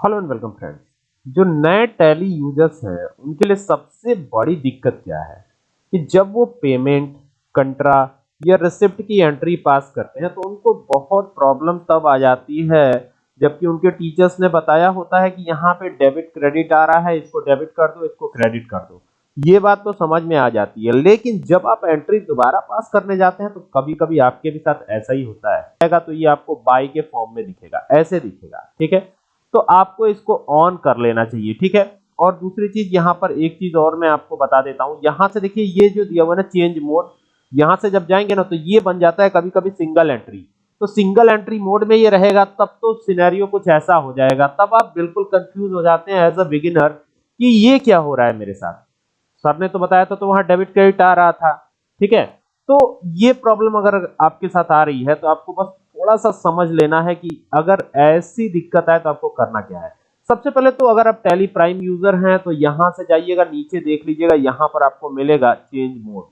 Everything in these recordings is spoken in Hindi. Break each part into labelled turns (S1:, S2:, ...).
S1: Hello and welcome friends. जो नए टैली यूज़र्स हैं, उनके लिए सबसे बड़ी दिक्कत क्या है? कि जब वो पेमेंट, कंट्रा या रिसिप्ट की एंट्री पास करते हैं तो उनको बहुत प्रॉब्लम तब आ जाती है, जबकि उनके टीचर्स ने बताया होता है कि यहाँ पे डेबिट क्रेडिट आ रहा है, इसको डेबिट कर दो, इसको क्रेडिट कर दो। ये बात तो समझ में आ जाती है, लेकिन जब आप एंट्री दोबारा पास करने जाते हैं तो कभी कभी आपके भी साथ ऐसा ही होता है। तो ये आपको बाई के फॉर्म में दिखेगा, ऐसे दिखेगा, ठीक है? तो आपको इसको ऑन कर लेना चाहिए, ठीक है? और दूसरी चीज़, यहाँ पर एक चीज़ और मैं आपको बता देता हूँ। यहाँ से देखिए, ये जो दिया हुआ ना चेंज मोड यहाँ से जब जाएँगे ना तो ये बन जाता है कभी कभी सिंगल एंट्री तो सिंगल एंट्री मोड में ये रहेगा, तब तो सिनेरियो कुछ ऐसा हो जाएगा। तब आप बिल्कुल कंफ्यूज हो जाते हैं एज अ बिगिनर कि ये क्या हो रहा है मेरे साथ। सर ने तो बताया था तो वहाँ डेबिट क्रेडिट आ रहा था, ठीक है? तो ये प्रॉब्लम अगर आपके साथ आ रही है तो आपको बस थोड़ा सा समझ लेना है कि अगर ऐसी दिक्कत आए तो आपको करना क्या है। सबसे पहले तो अगर आप टेली प्राइम यूज़र हैं तो यहाँ से जाइएगा, नीचे देख लीजिएगा, यहाँ पर आपको मिलेगा चेंज मोड।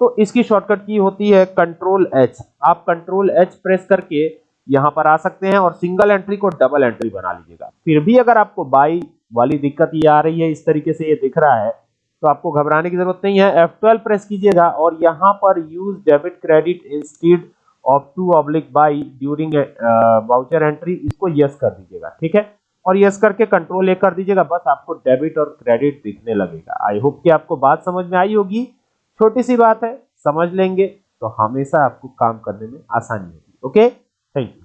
S1: तो इसकी शॉर्टकट की होती है कंट्रोल एच। आप कंट्रोल एच प्रेस करके यहाँ पर आ सकते हैं और सिंगल एंट्री को डबल एंट्री बना लीजिएगा। फिर भी अगर आपको बाई वाली दिक्कत ये आ रही है, इस तरीके से ये दिख रहा है तो आपको घबराने की ज़रूरत नहीं है। F12 प्रेस कीजिएगा और यहाँ पर use debit credit instead of to oblique by during voucher entry इसको यस कर दीजिएगा, ठीक है? और यस करके कंट्रोल ए कर दीजिएगा, बस आपको डेबिट और क्रेडिट दिखने लगेगा। आई होप कि आपको बात समझ में आई होगी। छोटी सी बात है, समझ लेंगे तो हमेशा आपको काम करने में आसानी होगी ओके थैंक यू